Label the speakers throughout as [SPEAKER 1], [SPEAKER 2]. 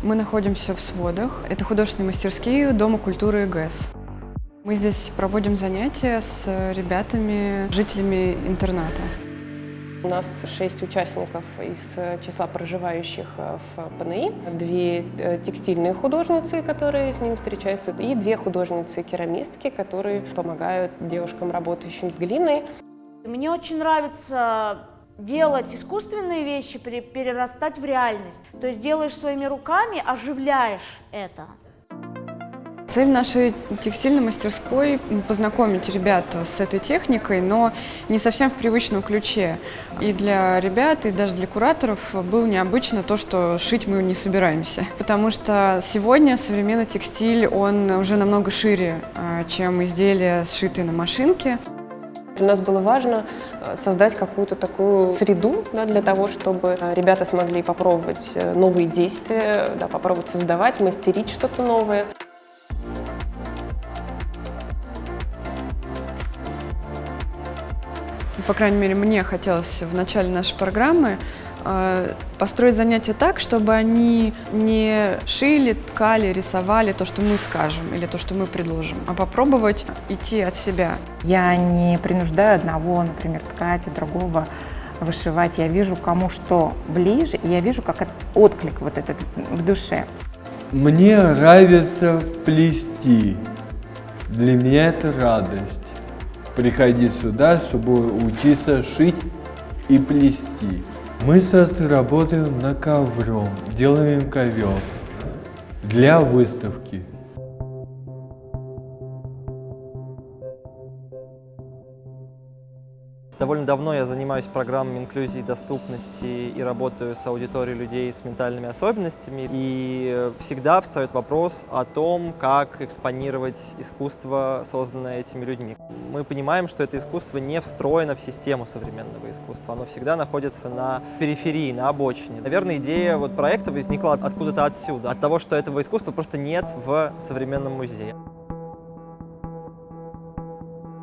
[SPEAKER 1] Мы находимся в сводах. Это художественные мастерские Дома культуры ИГЭС. Мы здесь проводим занятия с ребятами, жителями интерната.
[SPEAKER 2] У нас шесть участников из числа проживающих в ПНИ, две э, текстильные художницы, которые с ним встречаются, и две художницы-керамистки, которые помогают девушкам, работающим с глиной.
[SPEAKER 3] Мне очень нравится делать искусственные вещи, перерастать в реальность. То есть делаешь своими руками, оживляешь это.
[SPEAKER 1] Цель нашей текстильной мастерской – познакомить ребят с этой техникой, но не совсем в привычном ключе. И для ребят, и даже для кураторов было необычно то, что шить мы не собираемся. Потому что сегодня современный текстиль, он уже намного шире, а, чем изделия, сшитые на машинке.
[SPEAKER 2] Для нас было важно э, создать какую-то такую среду да, для того, чтобы ребята смогли попробовать э, новые действия, да, попробовать создавать, мастерить что-то новое.
[SPEAKER 1] по крайней мере, мне хотелось в начале нашей программы э, построить занятия так, чтобы они не шили, ткали, рисовали то, что мы скажем или то, что мы предложим, а попробовать идти от себя.
[SPEAKER 4] Я не принуждаю одного, например, ткать, а другого вышивать. Я вижу, кому что ближе, и я вижу, как отклик вот этот в душе.
[SPEAKER 5] Мне нравится плести. Для меня это радость приходить сюда, чтобы учиться шить и плести. Мы сейчас работаем на ковром, делаем ковер для выставки.
[SPEAKER 6] Довольно давно я занимаюсь программами инклюзии доступности и работаю с аудиторией людей с ментальными особенностями. И всегда встает вопрос о том, как экспонировать искусство, созданное этими людьми. Мы понимаем, что это искусство не встроено в систему современного искусства. Оно всегда находится на периферии, на обочине. Наверное, идея вот проекта возникла откуда-то отсюда, от того, что этого искусства просто нет в современном музее.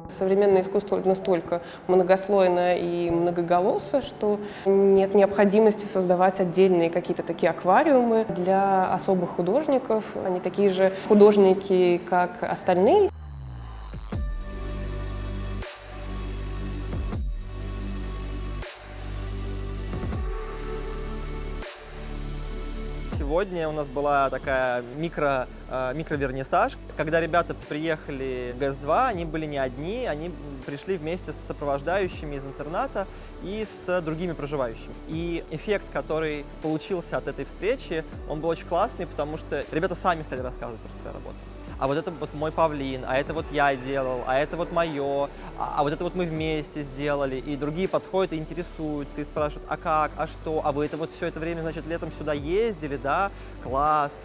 [SPEAKER 2] Современное искусство настолько многослойно и многоголосо, что нет необходимости создавать отдельные какие-то такие аквариумы для особых художников. Они такие же художники, как остальные.
[SPEAKER 6] Сегодня у нас была такая микро, э, микровернисаж. Когда ребята приехали в ГЭС-2, они были не одни, они пришли вместе с сопровождающими из интерната и с другими проживающими. И эффект, который получился от этой встречи, он был очень классный, потому что ребята сами стали рассказывать про свою работу а вот это вот мой павлин, а это вот я делал, а это вот мое, а, а вот это вот мы вместе сделали. И другие подходят и интересуются, и спрашивают, а как, а что, а вы это вот все это время, значит, летом сюда ездили, да? Класс.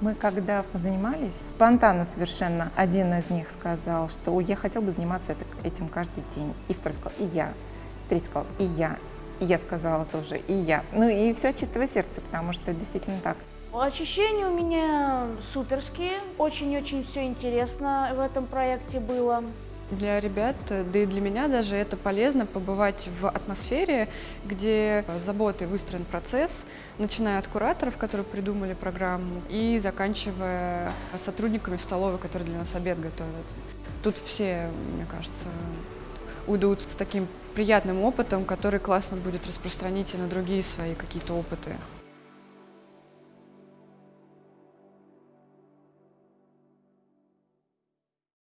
[SPEAKER 4] Мы когда занимались, спонтанно совершенно один из них сказал, что я хотел бы заниматься этим каждый день. И второй сказал, и я. Третий сказал, и я. И я сказала тоже, и я. Ну и все от чистого сердца, потому что действительно так.
[SPEAKER 3] Ощущения у меня суперские. Очень-очень все интересно в этом проекте было.
[SPEAKER 1] Для ребят, да и для меня даже это полезно побывать в атмосфере, где заботой выстроен процесс, начиная от кураторов, которые придумали программу, и заканчивая сотрудниками столовой, которые для нас обед готовят. Тут все, мне кажется, уйдут с таким приятным опытом, который классно будет распространить и на другие свои какие-то опыты.